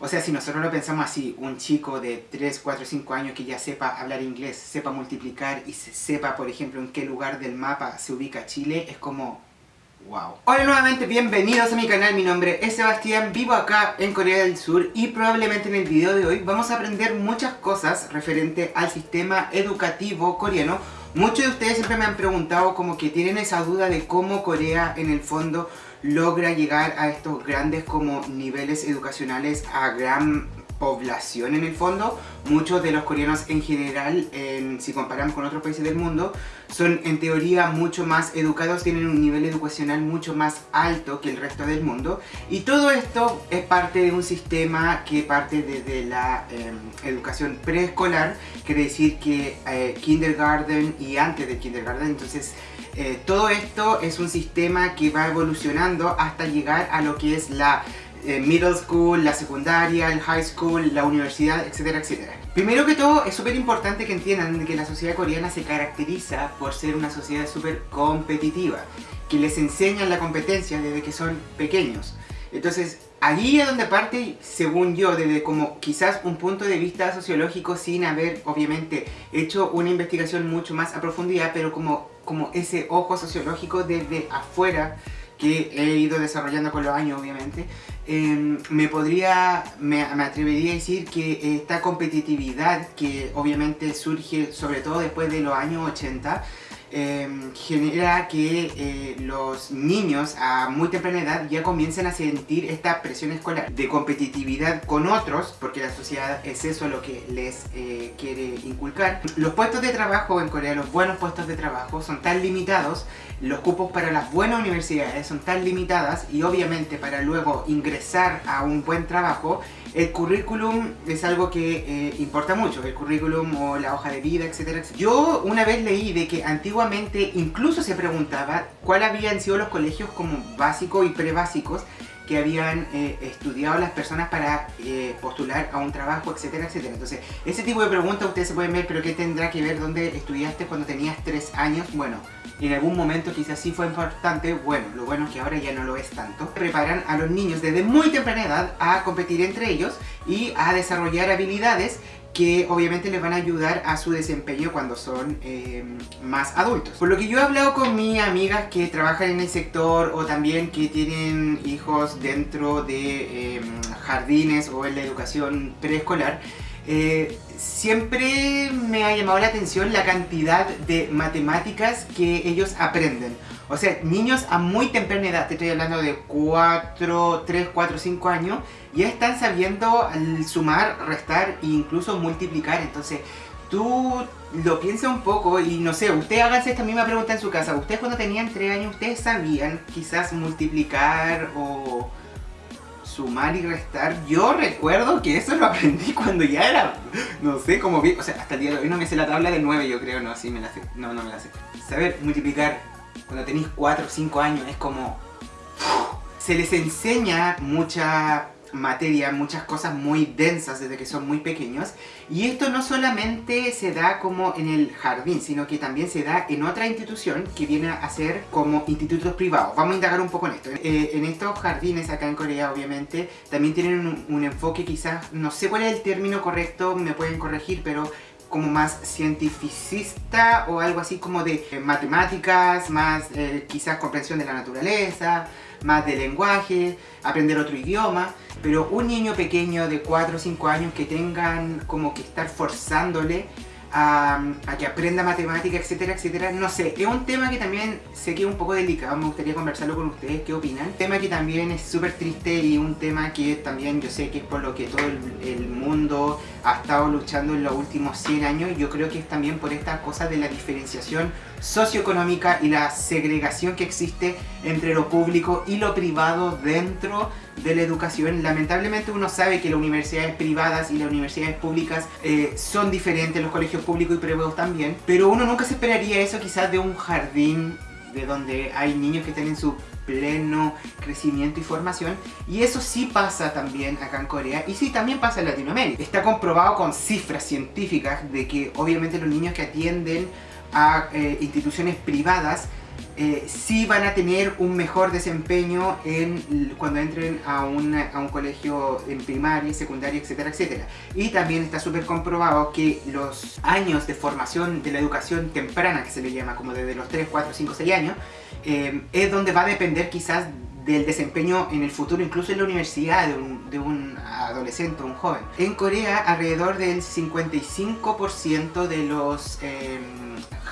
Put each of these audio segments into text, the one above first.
O sea, si nosotros lo pensamos así, un chico de 3, 4, 5 años que ya sepa hablar inglés, sepa multiplicar y sepa, por ejemplo, en qué lugar del mapa se ubica Chile, es como... ¡Wow! Hola nuevamente, bienvenidos a mi canal, mi nombre es Sebastián, vivo acá en Corea del Sur y probablemente en el video de hoy vamos a aprender muchas cosas referente al sistema educativo coreano. Muchos de ustedes siempre me han preguntado como que tienen esa duda de cómo Corea en el fondo logra llegar a estos grandes como niveles educacionales a gran población en el fondo. Muchos de los coreanos en general, si comparamos con otros países del mundo, son en teoría mucho más educados, tienen un nivel educacional mucho más alto que el resto del mundo. Y todo esto es parte de un sistema que parte desde la em, educación preescolar, quiere decir que eh, kindergarten y antes del kindergarten, entonces eh, todo esto es un sistema que va evolucionando hasta llegar a lo que es la eh, middle school, la secundaria, el high school, la universidad, etcétera, etcétera. Primero que todo, es súper importante que entiendan que la sociedad coreana se caracteriza por ser una sociedad súper competitiva, que les enseñan la competencia desde que son pequeños. Entonces, allí es donde parte, según yo, desde como quizás un punto de vista sociológico sin haber, obviamente, hecho una investigación mucho más a profundidad, pero como como ese ojo sociológico desde afuera que he ido desarrollando con los años obviamente, em, me podría, me, me, atrevería a decir que esta competitividad que obviamente surge sobre todo después de los años 80, Em, genera que eh, los niños a muy temprana edad ya comiencen a sentir esta presión escolar de competitividad con otros, porque la sociedad es eso lo que les eh, quiere inculcar. Los puestos de trabajo en Corea, los buenos puestos de trabajo son tan limitados, los cupos para las buenas universidades son tan limitadas y obviamente para luego ingresar a un buen trabajo el currículum es algo que eh, importa mucho, el currículum o la hoja de vida, etcétera, Yo una vez leí de que antiguamente incluso se preguntaba cuáles habían sido los colegios como básicos y prebásicos que habían eh, estudiado las personas para eh, postular a un trabajo, etcétera, etcétera. Entonces, ese tipo de preguntas ustedes se pueden ver, pero ¿qué tendrá que ver dónde estudiaste cuando tenías 3 años? Bueno, en algún momento quizás sí fue importante, bueno, lo bueno es que ahora ya no lo es tanto. Preparan a los niños desde muy temprana edad a competir entre ellos y a desarrollar habilidades que obviamente les van a ayudar a su desempeño cuando son em, más adultos. Por lo que yo he hablado con mis amigas que trabajan en el sector o también que tienen hijos dentro de em, jardines o en la educación preescolar, eh, siempre me ha llamado la atención la cantidad de matemáticas que ellos aprenden. O sea, niños a muy temprana edad, te estoy hablando de 4, 3, 4, 5 años, ya están sabiendo sumar, restar e incluso multiplicar. Entonces, tú lo piensas un poco y no sé, ustedes háganse esta misma pregunta en su casa. Ustedes cuando tenían 3 años, ¿ustedes sabían quizás multiplicar o sumar y restar, yo recuerdo que eso lo aprendí cuando ya era, no sé, como vi, o sea, hasta el día de hoy no me sé la tabla de 9 yo creo, no, sí me la sé, no, no me la sé. Saber multiplicar cuando tenéis 4 o 5 años es como... Se les enseña mucha materia, muchas cosas muy densas desde que son muy pequeños y esto no solamente se da como en el jardín, sino que también se da en otra institución que viene a ser como institutos privados. Vamos a indagar un poco en esto. Eh, en estos jardines acá en Corea obviamente también tienen un, enfoque quizás, no sé cuál es el término correcto, me pueden corregir, pero como más cientificista o algo así como de eh, matemáticas, más eh, quizás comprensión de la naturaleza, más de lenguaje, aprender otro idioma, pero un niño pequeño de 4 o 5 años que tengan como que estar forzándole a, que aprenda matemática, etcétera, etcétera. No sé, es un tema que también sé que es un poco delicado, me gustaría conversarlo con ustedes, ¿qué opinan? Tema que también es súper triste y un tema que también yo sé que es por lo que todo el, mundo ha estado luchando en los últimos 100 años. Yo creo que es también por esta cosa de la diferenciación socioeconómica y la segregación que existe entre lo público y lo privado dentro de la educación. Lamentablemente uno sabe que las universidades privadas y las universidades públicas eh, son diferentes, los colegios públicos y privados también, pero uno nunca se esperaría eso quizás de un jardín de donde hay niños que tienen su pleno crecimiento y formación y eso sí pasa también acá en Corea y sí también pasa en Latinoamérica. Está comprobado con cifras científicas de que obviamente los niños que atienden a eh, instituciones privadas eh, sí van a tener un mejor desempeño en, cuando entren a, a un colegio en primaria, secundaria, etcétera, etcétera. Y también está súper comprobado que los años de formación de la educación temprana, que se le llama como desde los 3, 4, 5, 6 años, eh, es donde va a depender quizás del desempeño en el futuro, incluso en la universidad de un, de un adolescente o un joven. En Corea, alrededor del 55% de los eh,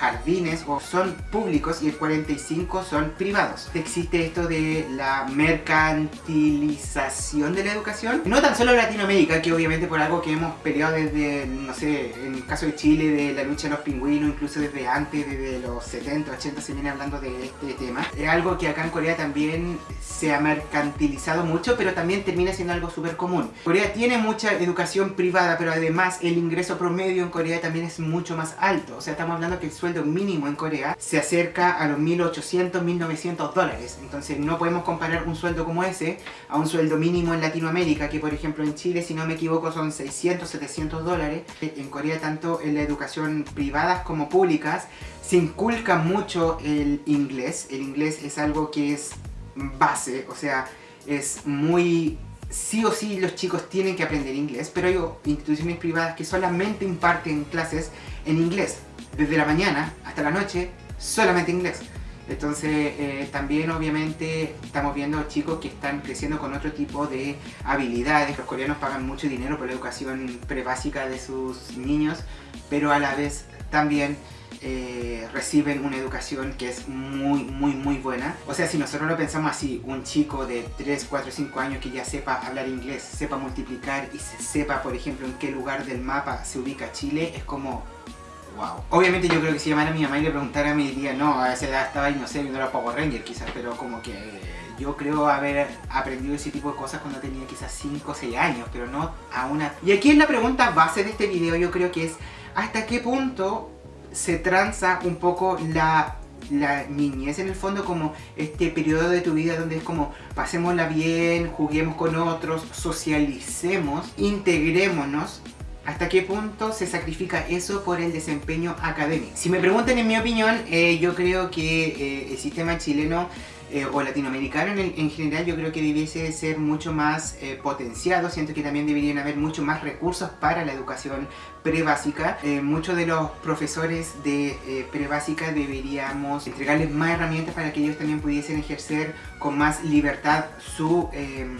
jardines o son públicos y el 45% son privados. Existe esto de la mercantilización de la educación. No tan solo en Latinoamérica, que obviamente por algo que hemos peleado desde, no sé, en el caso de Chile, de la lucha de los pingüinos, incluso desde antes, desde los 70, 80 se viene hablando de este tema. Es algo que acá en Corea también se ha mercantilizado mucho, pero también termina siendo algo súper común. Corea tiene mucha educación privada, pero además el ingreso promedio en Corea también es mucho más alto. O sea, estamos hablando que el sueldo mínimo en Corea se acerca a los 1800, 1900 dólares. Entonces no podemos comparar un sueldo como ese a un sueldo mínimo en Latinoamérica, que por ejemplo en Chile, si no me equivoco, son 600, 700 dólares. En Corea, tanto en la educación privadas como públicas, se inculca mucho el inglés. El inglés es algo que es base, o sea, es muy... Sí o sí los chicos tienen que aprender inglés, pero hay instituciones privadas que solamente imparten clases en inglés. Desde la mañana hasta la noche, solamente inglés. Entonces eh, también obviamente estamos viendo chicos que están creciendo con otro tipo de habilidades. Los coreanos pagan mucho dinero por la educación prebásica de sus niños, pero a la vez también eh, reciben una educación que es muy, muy, muy buena. O sea, si nosotros lo pensamos así, un chico de 3, 4, 5 años que ya sepa hablar inglés, sepa multiplicar y sepa, por ejemplo, en qué lugar del mapa se ubica Chile, es como... Wow. Obviamente yo creo que si llamara a mi mamá y le preguntara me diría, no, a esa edad estaba no sé, viendo la Power Ranger quizás, pero como que yo creo haber aprendido ese tipo de cosas cuando tenía quizás 5 o 6 años, pero no a una... Y aquí es la pregunta base de este video, yo creo que es ¿hasta qué punto se tranza un poco la, niñez en el fondo como este periodo de tu vida donde es como pasémosla bien, juguemos con otros, socialicemos, integrémonos ¿Hasta qué punto se sacrifica eso por el desempeño académico? Si me preguntan en mi opinión, eh, yo creo que eh, el sistema chileno eh, o latinoamericano en, general yo creo que debiese ser mucho más eh, potenciado, siento que también deberían haber mucho más recursos para la educación prebásica. Eh, muchos de los profesores de prebásica deberíamos entregarles más herramientas para que ellos también pudiesen ejercer con más libertad su em,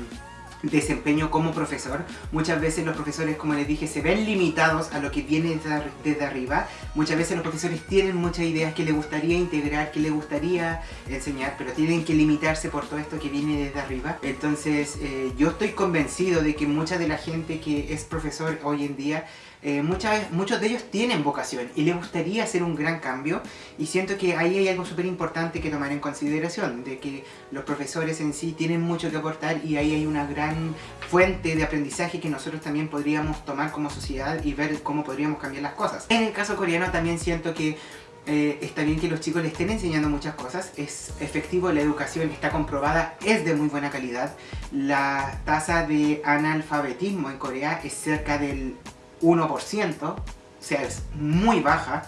desempeño como profesor. Muchas veces los profesores, como les dije, se ven limitados a lo que viene desde arriba. Muchas veces los profesores tienen muchas ideas que les gustaría integrar, que les gustaría enseñar, pero tienen que limitarse por todo esto que viene desde arriba. Entonces eh, yo estoy convencido de que mucha de la gente que es profesor hoy en día eh, muchas, muchos de ellos tienen vocación y les gustaría hacer un gran cambio y siento que ahí hay algo súper importante que tomar en consideración, de que los profesores en sí tienen mucho que aportar y ahí hay una gran fuente de aprendizaje que nosotros también podríamos tomar como sociedad y ver cómo podríamos cambiar las cosas. En el caso coreano también siento que eh, está bien que los chicos le estén enseñando muchas cosas, es efectivo, la educación está comprobada, es de muy buena calidad. La tasa de analfabetismo en Corea es cerca del 1%, o sea, es muy baja.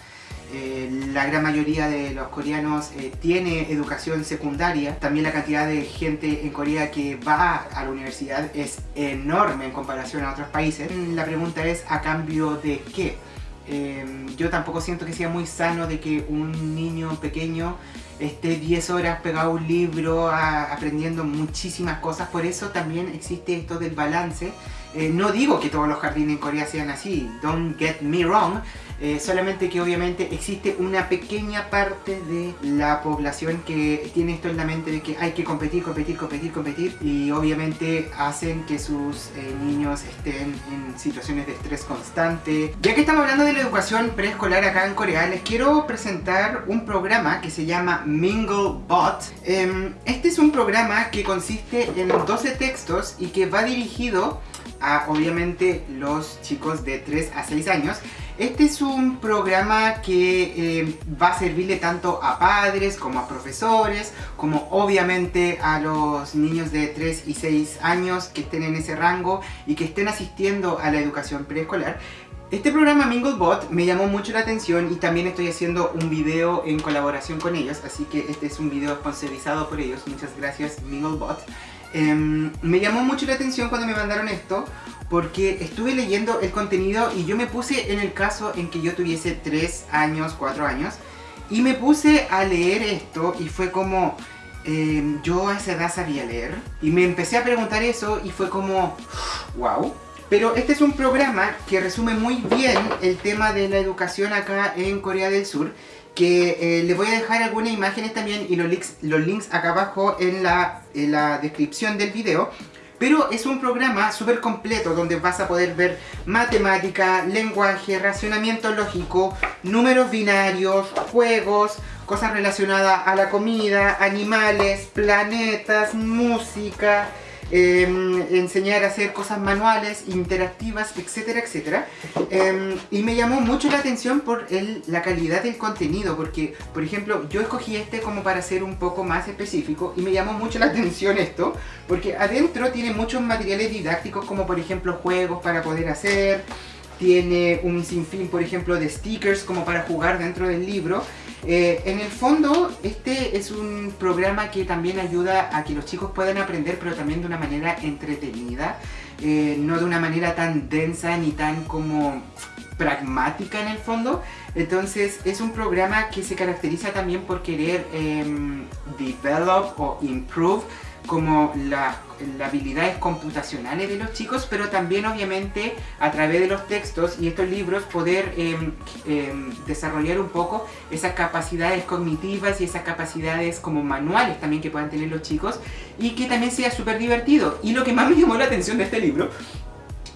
Eh, la gran mayoría de los coreanos eh, tiene educación secundaria. También la cantidad de gente en Corea que va a la universidad es enorme en comparación a otros países. La pregunta es, ¿a cambio de qué? Eh, yo tampoco siento que sea muy sano de que un niño pequeño esté 10 horas pegado a un libro aprendiendo muchísimas cosas. Por eso también existe esto del balance eh, no digo que todos los jardines en Corea sean así, don't get me wrong, eh, solamente que obviamente existe una pequeña parte de la población que tiene esto en la mente de que hay que competir, competir, competir, competir y obviamente hacen que sus eh, niños estén en situaciones de estrés constante. Ya que estamos hablando de la educación preescolar acá en Corea, les quiero presentar un programa que se llama MingleBot. Em, este es un programa que consiste en 12 textos y que va dirigido a obviamente los chicos de 3 a 6 años. Este es un programa que eh, va a servirle tanto a padres como a profesores, como obviamente a los niños de 3 y 6 años que estén en ese rango y que estén asistiendo a la educación preescolar. Este programa Minglebot me llamó mucho la atención y también estoy haciendo un video en colaboración con ellos, así que este es un video sponsorizado por ellos, muchas gracias Minglebot. Em, me llamó mucho la atención cuando me mandaron esto porque estuve leyendo el contenido y yo me puse en el caso en que yo tuviese 3 años, 4 años y me puse a leer esto y fue como... Em, yo a esa edad sabía leer y me empecé a preguntar eso y fue como... ¡Wow! Pero este es un programa que resume muy bien el tema de la educación acá en Corea del Sur que eh, les voy a dejar algunas imágenes también y los links, los links acá abajo en la, en la descripción del video. Pero es un programa súper completo donde vas a poder ver matemática, lenguaje, racionamiento lógico, números binarios, juegos, cosas relacionadas a la comida, animales, planetas, música, Em, enseñar a hacer cosas manuales, interactivas, etcétera, etcétera. Em, y me llamó mucho la atención por el, la calidad del contenido, porque, por ejemplo, yo escogí este como para ser un poco más específico y me llamó mucho la atención esto, porque adentro tiene muchos materiales didácticos, como por ejemplo juegos para poder hacer, tiene un sinfín, por ejemplo, de stickers como para jugar dentro del libro. Eh, en el fondo, este es un programa que también ayuda a que los chicos puedan aprender, pero también de una manera entretenida, eh, no de una manera tan densa ni tan como pragmática en el fondo. Entonces es un programa que se caracteriza también por querer em, develop o improve como las habilidades computacionales de los chicos, pero también obviamente a través de los textos y estos libros poder em, em, desarrollar un poco esas capacidades cognitivas y esas capacidades como manuales también que puedan tener los chicos y que también sea súper divertido. Y lo que más me llamó la atención de este libro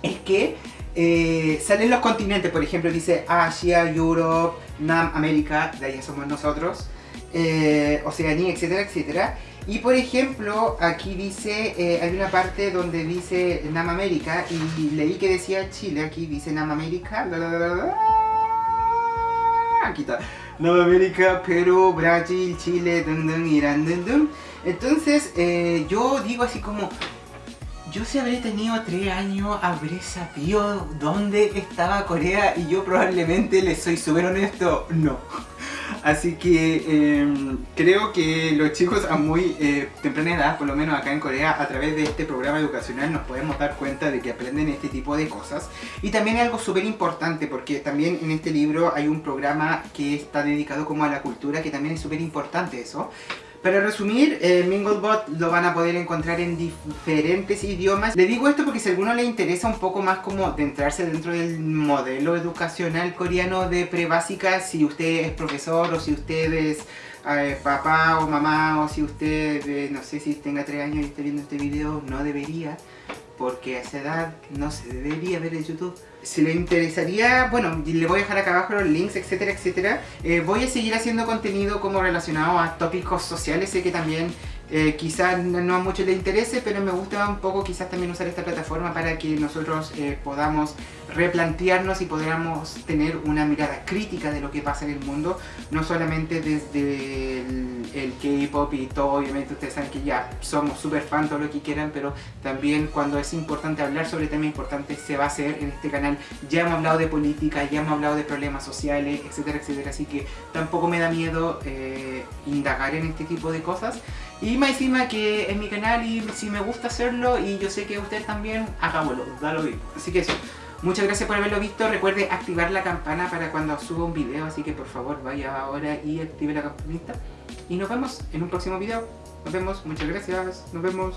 es que eh, salen los continentes, por ejemplo dice Asia, Europe, Nam, América, de ahí somos nosotros, eh, Oceanía, etcétera, etcétera. Y por ejemplo, aquí dice, eh, hay una parte donde dice Nam América y leí que decía Chile, aquí dice Nam América, aquí está, Nam América, Perú, Brasil, Chile, dun, Irán, dun, Entonces, eh, yo digo así como, yo si habré tenido tres años, habré sabido dónde estaba Corea y yo probablemente, les soy súper honesto, no. Así que em, creo que los chicos a muy eh, temprana edad, por lo menos acá en Corea, a través de este programa educacional nos podemos dar cuenta de que aprenden este tipo de cosas. Y también algo súper importante, porque también en este libro hay un programa que está dedicado como a la cultura, que también es súper importante eso. Para resumir, eh, Minglebot lo van a poder encontrar en diferentes idiomas. Le digo esto porque si a alguno le interesa un poco más como de entrarse dentro del modelo educacional coreano de prebásica, si usted es profesor o si usted es eh, papá o mamá o si usted, eh, no sé si tenga 3 años y esté viendo este video, no debería porque a esa edad no se debería ver en YouTube. Si le interesaría, bueno, le voy a dejar acá abajo los links, etcétera, etcétera. Eh, voy a seguir haciendo contenido como relacionado a tópicos sociales, sé que también eh, quizás no a muchos les interese, pero me gusta un poco quizás también usar esta plataforma para que nosotros eh, podamos replantearnos y podamos tener una mirada crítica de lo que pasa en el mundo, no solamente desde el, K-pop y todo, obviamente ustedes saben que ya somos súper fan, todo lo que quieran, pero también cuando es importante hablar sobre temas importantes se va a hacer en este canal. Ya hemos hablado de política, ya hemos hablado de problemas sociales, etcétera, etcétera, así que tampoco me da miedo eh, indagar en este tipo de cosas. Y más encima que es mi canal y si me gusta hacerlo y yo sé que ustedes también, hagámoslo, da lo mismo. Así que eso. Muchas gracias por haberlo visto. Recuerde activar la campana para cuando suba un video. Así que por favor vaya ahora y active la campanita. Y nos vemos en un próximo video. Nos vemos. Muchas gracias. Nos vemos.